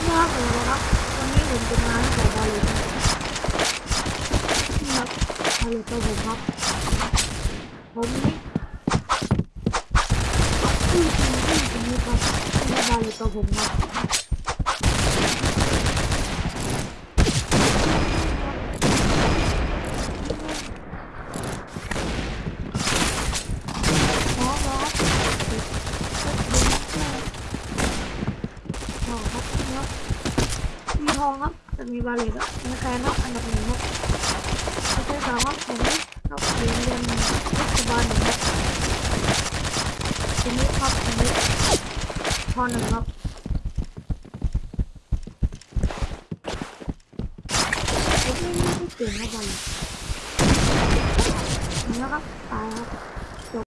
นี่ครับผมนะครับ วันนี้ผมจะมาให้ผมบอลเลยนี่ครับบอลเลยตัวผมครับ ผมนี่ที่จริงที่จริงนี่ครับนี่บอลเลยตัวผมครับครับ คมีทองครับแต่มีบาเลตครับมีแคนครับอันดับหนึ่งครับประเทศสามครับผมครับเรียนเรียนรัฐบาลหนึ่งครับทีนี้ครับทีนี้ทอหนึ่งครับผมไม่ไม่เก่งครับบาลตนะครับตายครับ